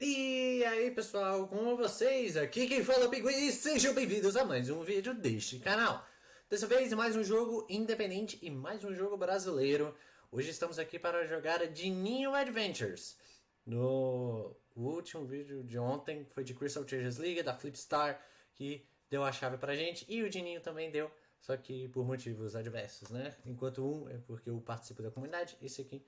E aí pessoal, como vocês? Aqui quem fala é o Pinguim e sejam bem-vindos a mais um vídeo deste canal. Dessa vez mais um jogo independente e mais um jogo brasileiro. Hoje estamos aqui para jogar Dininho Adventures. No último vídeo de ontem foi de Crystal Chasers League, da Flipstar, que deu a chave pra gente. E o Dininho também deu, só que por motivos adversos, né? Enquanto um é porque eu participo da comunidade, esse aqui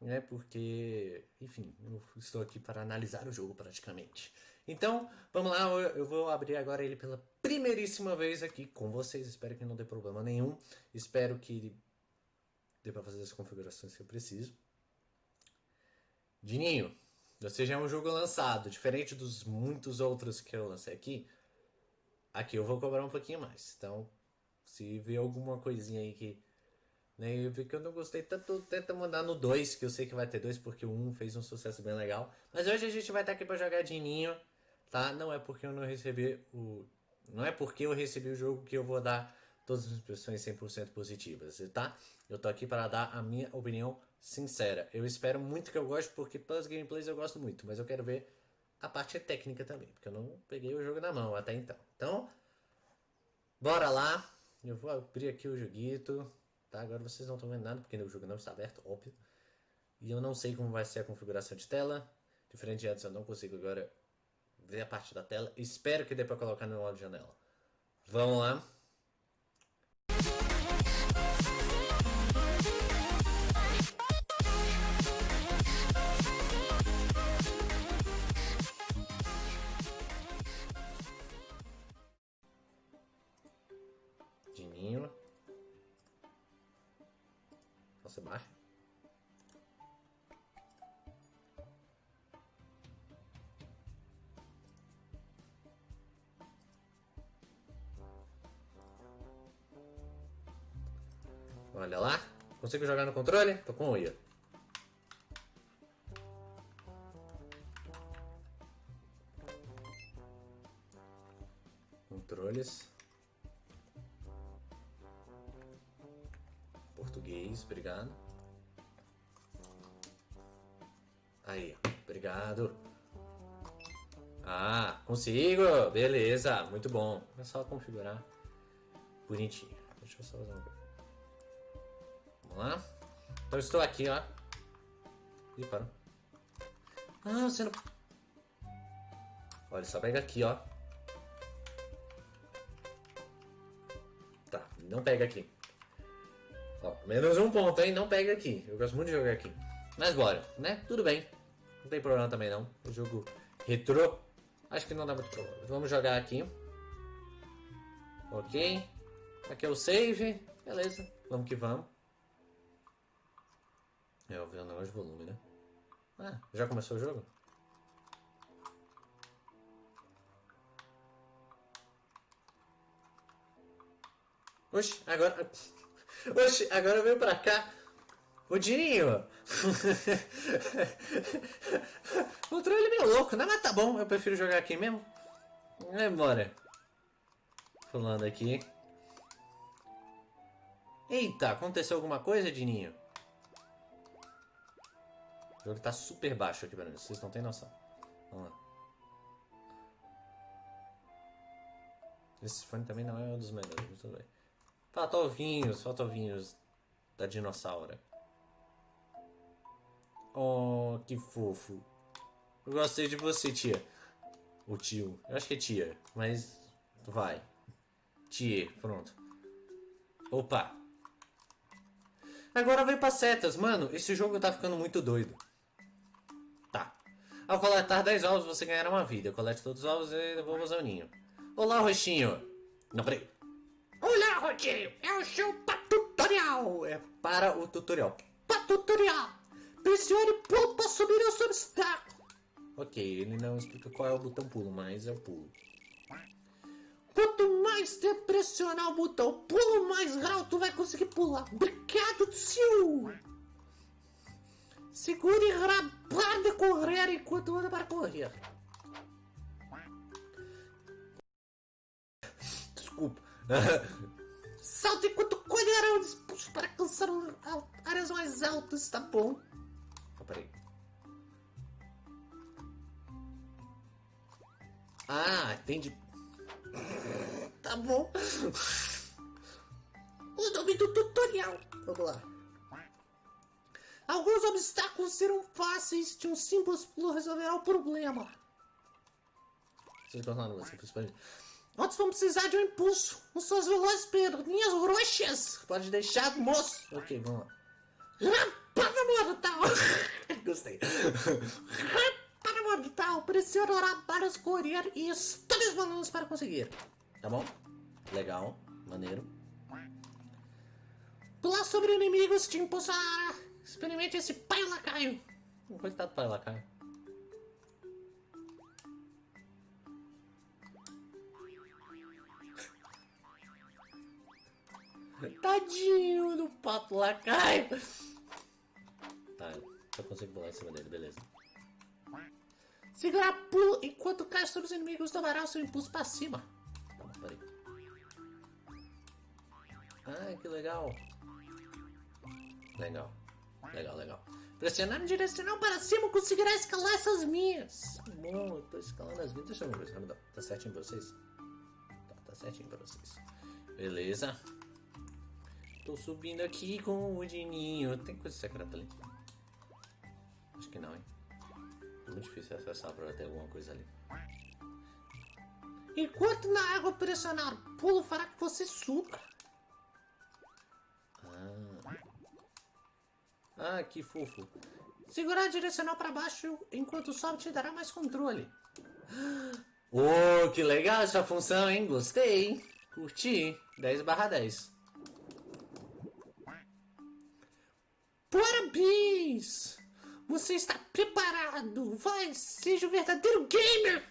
né? Porque, enfim, eu estou aqui para analisar o jogo praticamente. Então, vamos lá, eu vou abrir agora ele pela primeiríssima vez aqui com vocês. Espero que não dê problema nenhum. Espero que dê para fazer as configurações que eu preciso. Dininho, você já é um jogo lançado, diferente dos muitos outros que eu lancei aqui. Aqui eu vou cobrar um pouquinho mais. Então, se ver alguma coisinha aí que né? Eu vi que eu não gostei tanto, tenta mandar no 2, que eu sei que vai ter dois porque o 1 um fez um sucesso bem legal. Mas hoje a gente vai estar aqui para jogar de ninho, tá? Não é porque eu não recebi o... Não é porque eu recebi o jogo que eu vou dar todas as impressões 100% positivas, tá? Eu tô aqui para dar a minha opinião sincera. Eu espero muito que eu goste, porque pelas gameplays eu gosto muito, mas eu quero ver a parte técnica também, porque eu não peguei o jogo na mão até então. Então, bora lá. Eu vou abrir aqui o joguito. Tá? Agora vocês não estão vendo nada, porque o jogo não está aberto, óbvio. E eu não sei como vai ser a configuração de tela. Diferente de antes, eu não consigo agora ver a parte da tela. Espero que dê para colocar no modo janela. Vamos lá. Nossa, baixo. Olha lá. Consigo jogar no controle? Tô com o IA. Ah, consigo! Beleza, muito bom. É só configurar bonitinho. Deixa eu só fazer uma coisa. Vamos lá. Então estou aqui, ó. Ih, parou. Ah, você não... Olha, só pega aqui, ó. Tá, não pega aqui. Ó, menos um ponto, hein? Não pega aqui. Eu gosto muito de jogar aqui. Mas bora, né? Tudo bem. Não tem problema também não. O jogo retrô. Acho que não dá muito problema. Vamos jogar aqui. Ok. Aqui é o save. Beleza. Vamos que vamos. É, eu vi o negócio de volume, né? Ah, já começou o jogo? Oxe, agora... Oxe, agora veio pra cá. O Dinho. o controle é meio louco, né? Mas tá bom, eu prefiro jogar aqui mesmo. É, bora. Pulando aqui. Eita, aconteceu alguma coisa, Dininho? O jogo tá super baixo aqui mim, vocês não tem noção. Vamos lá. Esse fone também não é um dos melhores, mas tudo bem. Falta ovinhos, falta ovinhos da dinossauro. Oh, que fofo. Eu gostei de você, tia. O tio. Eu acho que é tia, mas vai. Tia, pronto. Opa. Agora vem pra setas. Mano, esse jogo tá ficando muito doido. Tá. Ao coletar 10 ovos, você ganhará uma vida. Colete todos os ovos e devolva o ninho. Olá, roxinho. Não, peraí. Olá, Rogério! É o seu tutorial! É para o tutorial. tutorial! Pressione pulo para subir o seu obstáculo. Ok, ele não explica qual é o botão pulo, mas é o pulo. Quanto mais você pressionar o botão pulo, mais grau tu vai conseguir pular. Obrigado, tio! Segure rabar de correr enquanto anda para correr. Desculpa. Salto enquanto colherão disposto para alcançar áreas mais altas, tá bom? Peraí. Ah, tem de. Tá bom. O nome do tutorial. Vamos lá. Alguns obstáculos serão fáceis de um simples pulo resolverá o problema. Você principalmente. Outros vão precisar de um impulso. Os suas velozes perninhas roxas. Pode deixar, moço. Ok, vamos lá. Rampada mortal. Gostei. Rampada mortal. Pressiona orar para escolher e os balões para conseguir. Tá bom? Legal. Maneiro. Pular sobre inimigos te impulsará. Experimente esse pai lacaio. Coitado do pai lacaio. Tadinho do papo lacaio. Tá, eu consigo pular em cima dele, beleza. Segurar pulo enquanto cai sobre os inimigos tomará o seu impulso para cima. Bom, peraí. Ai, que legal. Legal. Legal, legal. Pressionando direcional para cima, conseguirá escalar essas minhas. Bom, eu tô escalando as minhas. Deixa eu ver, rapidão. Tá certinho pra vocês? Tá, tá certinho pra vocês. Beleza. Tô subindo aqui com o Dininho. Tem coisa secreta ali? Acho que não, hein? É muito difícil acessar pra ter alguma coisa ali. Enquanto na água pressionar, pulo fará que você suba. Ah. Ah, que fofo. Segurar direcional para baixo enquanto sobe te dará mais controle. Oh, que legal essa função, hein? Gostei. Curti. 10 barra 10. Parabéns! Você está preparado! Vai, seja o verdadeiro gamer!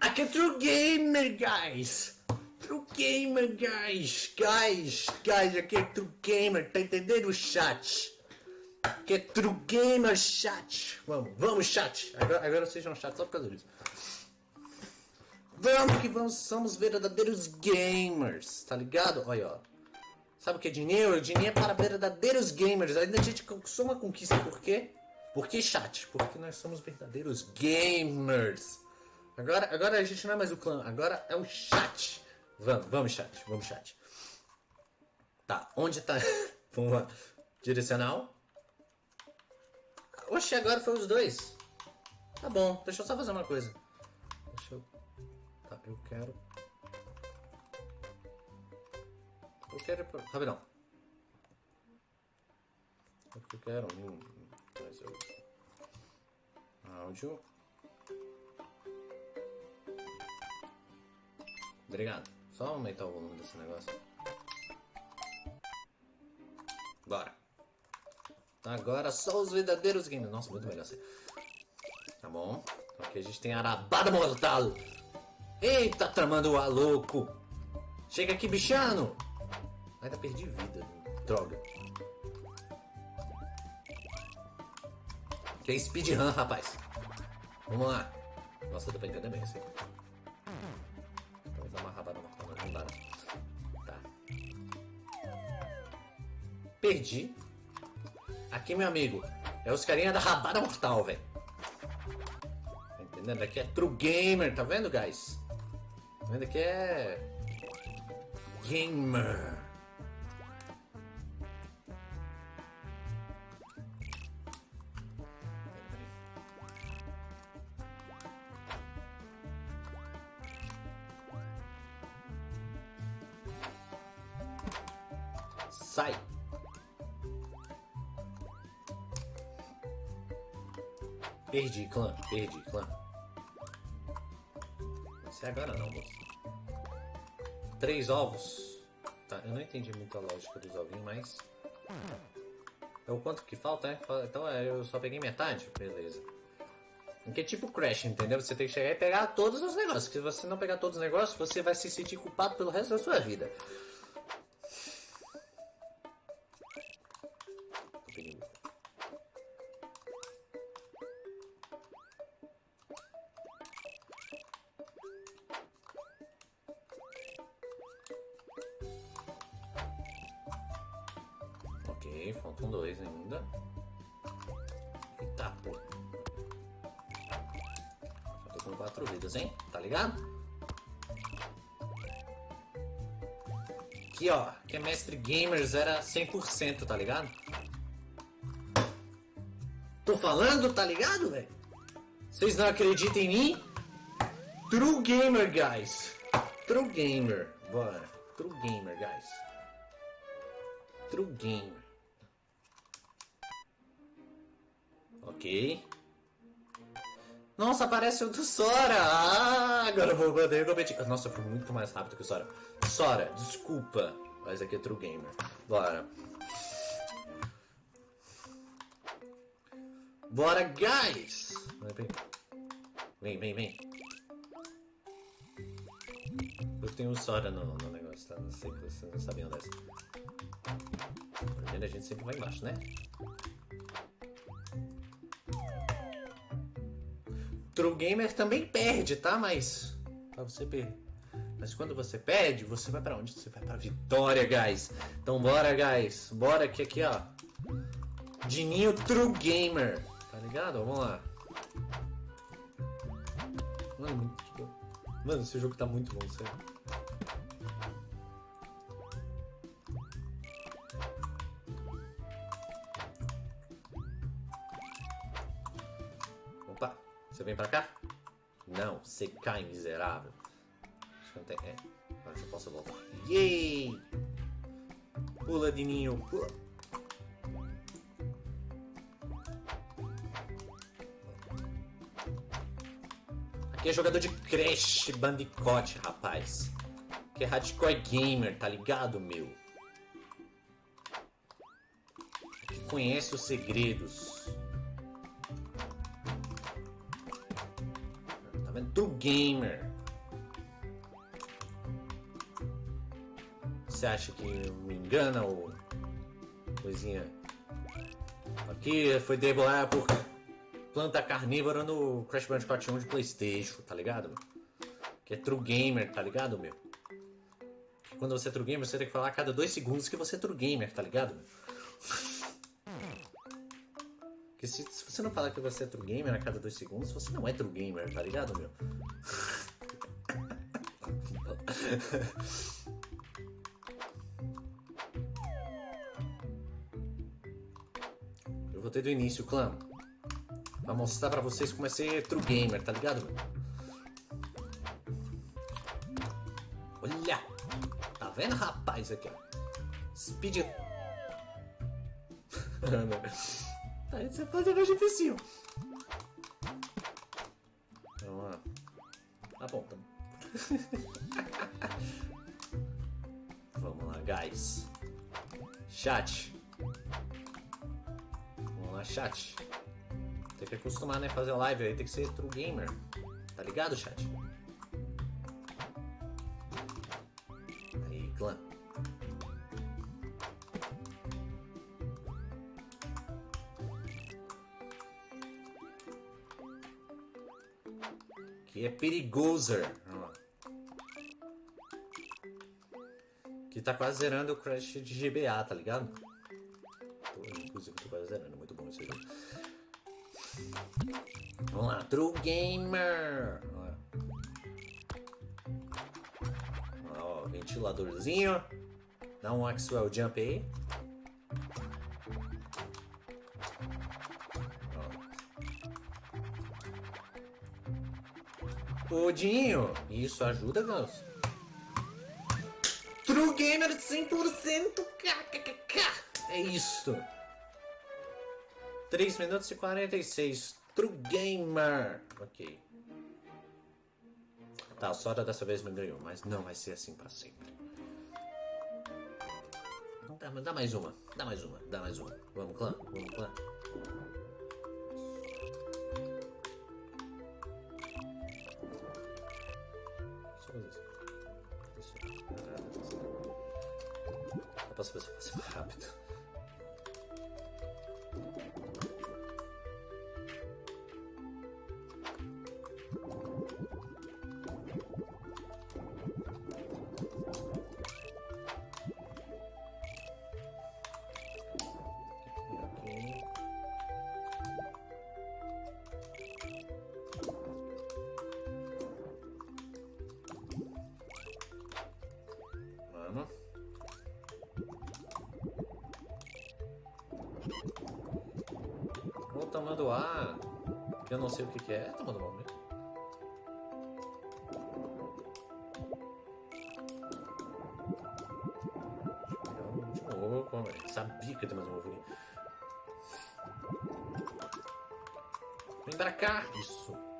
Aqui é True Gamer, guys! True Gamer, guys! Guys, guys, aqui é True Gamer, tá entendendo, chat? que é True Gamer Chat. Vamos, vamos, chat. Agora, agora sejam chat só por causa disso. Vamos que vamos, somos verdadeiros gamers, tá ligado? Olha, ó. Sabe o que é dinheiro? Dinheiro é para verdadeiros gamers. Ainda a gente conquistou uma conquista, por quê? Por que chat? Porque nós somos verdadeiros gamers. Agora, agora a gente não é mais o clã, agora é o chat. Vamos, vamos chat, vamos chat. Tá, onde tá? vamos lá. Direcional. Oxe, agora foi os dois. Tá bom, deixa eu só fazer uma coisa. Deixa eu... Tá, eu quero... Eu quero. Rapidão. Eu quero um... Mas eu... Áudio. Obrigado. Só aumentar o volume desse negócio. Bora. Agora só os verdadeiros gamers. Nossa, muito melhor assim. Tá bom. Aqui a gente tem Arabada Mortal. Eita, tramando a louco. Chega aqui, bichano. Ainda perdi vida. Droga. Que é speedrun, rapaz. Vamos lá. Nossa, dá pra entender bem assim. Então, dar uma rabada mortal, não dá. Tá. Perdi. Aqui, meu amigo, é os carinha da rabada mortal, velho. Tá entendendo? Aqui é true gamer, tá vendo, guys? Tá vendo? Aqui é... Gamer. Perdi, clã. Perdi, clã. Sei agora não, moço. Três ovos. Tá, eu não entendi muito a lógica dos ovinhos, mas... É o quanto que falta, né? Então é, eu só peguei metade? Beleza. Que é tipo Crash, entendeu? Você tem que chegar e pegar todos os negócios. Se você não pegar todos os negócios, você vai se sentir culpado pelo resto da sua vida. Faltam dois ainda. Eita, pô. Falta com quatro vidas, hein? Tá ligado? Aqui, ó. Que é Mestre Gamers era 100%, tá ligado? Tô falando, tá ligado, velho? Vocês não acreditam em mim? True Gamer, guys. True Gamer. Bora. True Gamer, guys. True Gamer. Ok. Nossa, aparece o do Sora! Ah, agora eu vou poder competir. Nossa, eu fui muito mais rápido que o Sora. Sora, desculpa. Mas aqui é True Gamer. Bora. Bora, guys! Vem, vem, vem. Eu tenho um Sora no, no negócio, tá? Não sei que vocês não sabiam dessa. Primeiro a gente sempre vai embaixo, né? True Gamer também perde, tá? Mas. Pra você perder. Mas quando você perde, você vai pra onde? Você vai pra vitória, guys. Então bora, guys. Bora que aqui, ó. Dininho True Gamer. Tá ligado? Vamos lá. Mano, Mano, esse jogo tá muito bom, sério. Você vem pra cá? Não, você cai, miserável. Acho que não tem. É, agora eu posso voltar. Yay! Pula, Dininho, pula. Aqui é jogador de Crash Bandicoot, rapaz. Que é hardcore gamer, tá ligado, meu? Que conhece os segredos. True gamer. Você acha que me engana ou coisinha? Aqui foi devorar por planta carnívora no Crash Bandicoot 1 de Playstation, tá ligado? Que é true gamer, tá ligado, meu? Quando você é true gamer, você tem que falar a cada dois segundos que você é true gamer, tá ligado? Meu? Você não falar que você é true gamer a cada dois segundos, você não é true gamer, tá ligado, meu? Eu vou ter do início, clã. Pra mostrar pra vocês como é ser true gamer, tá ligado? Olha! Tá vendo, rapaz, aqui, ó. Speed... Aí você pode mais difícil. Vamos lá. Tá tá bom. Vamos lá, guys. Chat. Vamos lá, chat. Tem que acostumar, né? Fazer live aí tem que ser true gamer. Tá ligado, chat? Aí, clã. É perigoso. Que tá quase zerando o Crash de GBA, tá ligado? inclusive, tô quase zerando. Muito bom esse jogo. Vamos lá, True Gamer. Ó, ventiladorzinho. Dá um Axwell Jump aí. Ó. Dinho, isso ajuda, Gans? True Gamer 100% KKK. É isso. 3 minutos e 46. True Gamer. Ok. Tá, a Sora dessa vez me ganhou, mas não vai ser assim pra sempre. Dá, dá mais uma, dá mais uma, dá mais uma. Vamos, clã, vamos, clã. Dá pra fazer mais tomando ar. Eu não sei o que, que é. É tomando mal mesmo. Eu? Sabia que ia ter mais um ovo aqui. Vem pra cá! Isso!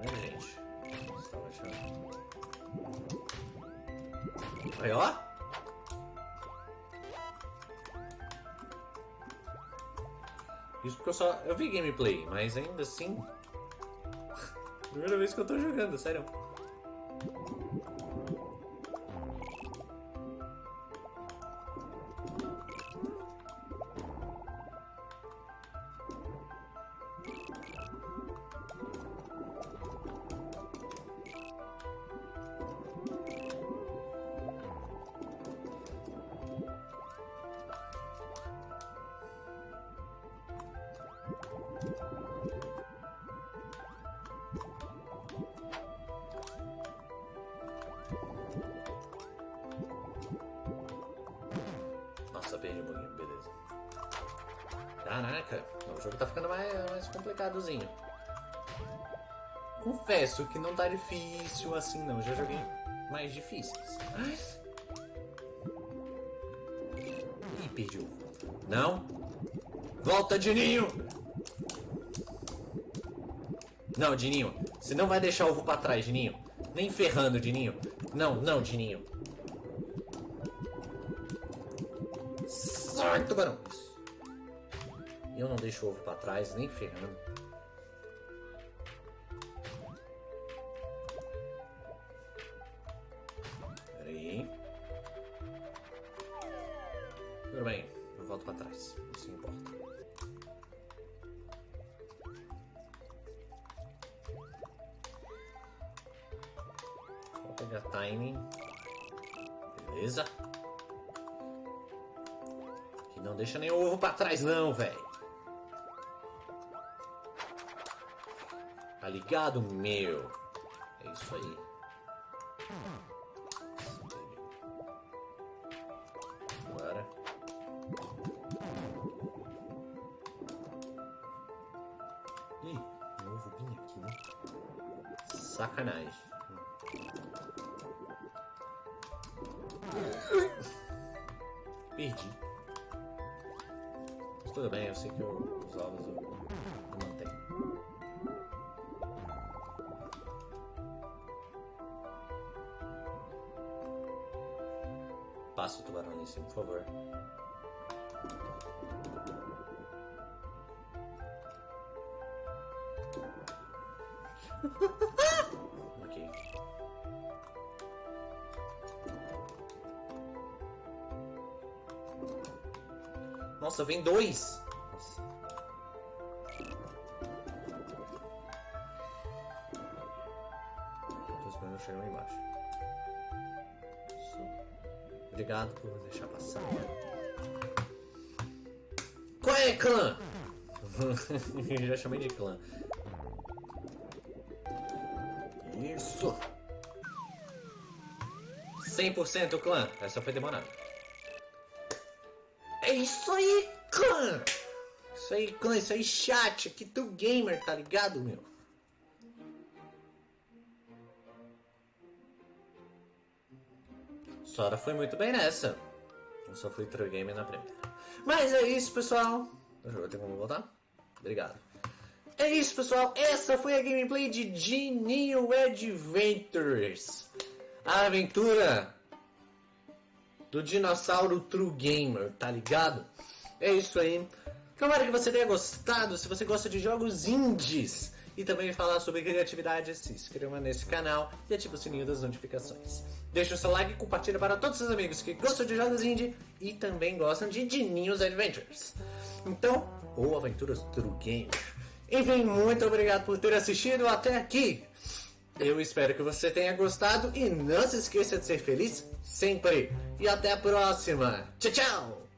Vendo, gente? Aí, ó! Isso porque eu só. Eu vi gameplay, mas ainda assim. Primeira vez que eu tô jogando, sério. Nossa, perdi um pouquinho, beleza. Caraca, o jogo tá ficando mais, mais complicadozinho. Confesso que não tá difícil assim não, já joguei mais difíceis. Ih, perdi ovo. Não! Volta, Dininho! Não, Dininho, você não vai deixar ovo pra trás, Dininho. Nem ferrando, Dininho. Não, não, Dininho. Sai, tubarão! Eu não deixo ovo pra trás, nem ferrando. Deixa nem o ovo pra trás não, velho. Tá ligado, meu? É isso aí. Passa o tubarão em cima, por favor. ok. Nossa, vem dois! Deixar passar. Qual é, clã? Já chamei de clã. Isso! 100% clã. Essa foi demorada. É isso aí, clã! Isso aí, clã, isso aí, chat, aqui do gamer, tá ligado, meu? Sora foi muito bem nessa. Eu só fui true gamer na primeira. Mas é isso, pessoal. Eu tenho como voltar? Obrigado. É isso, pessoal. Essa foi a gameplay de Genie Adventures. A aventura do dinossauro True Gamer, tá ligado? É isso aí. Tomara que você tenha gostado. Se você gosta de jogos indies e também falar sobre criatividade, se inscreva nesse canal e ative o sininho das notificações. Deixe o seu like e compartilhe para todos os amigos que gostam de jogos indie e também gostam de Dininhos Adventures. Então, ou aventuras True Gamer. Enfim, muito obrigado por ter assistido até aqui. Eu espero que você tenha gostado e não se esqueça de ser feliz sempre. E até a próxima. Tchau, tchau!